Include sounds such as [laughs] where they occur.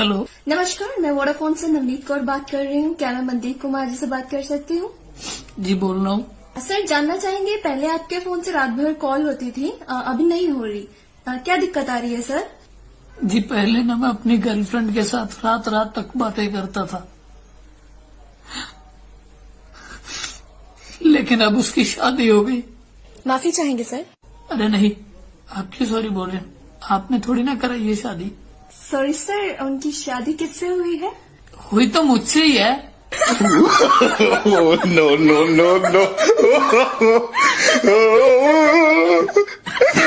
Hello. नमस्कार मैं Vodafone से नवनीत कौर बात कर रही हूँ। क्या मैं मनदीप कुमार जी से बात कर सकती हूँ? जी बोल रहा हूँ। सर जानना चाहेंगे पहले आपके फ़ोन से रात भर कॉल होती थी अभी नहीं हो रही। क्या दिक्कत आ रही है सर? जी पहले ना मैं अपनी गर्लफ्रेंड के साथ रात रात तक बातें करता था। लेकिन अब उसकी शादी हो गई। माफ़ी चाहेंगे सर? अरे नहीं आप क्यों सॉरी बोल रहे आपने थोड़ी ना कराई ये शादी। सॉरी सर उनकी शादी किससे हुई है हुई तो मुझसे ही है नो नो नो no. [laughs]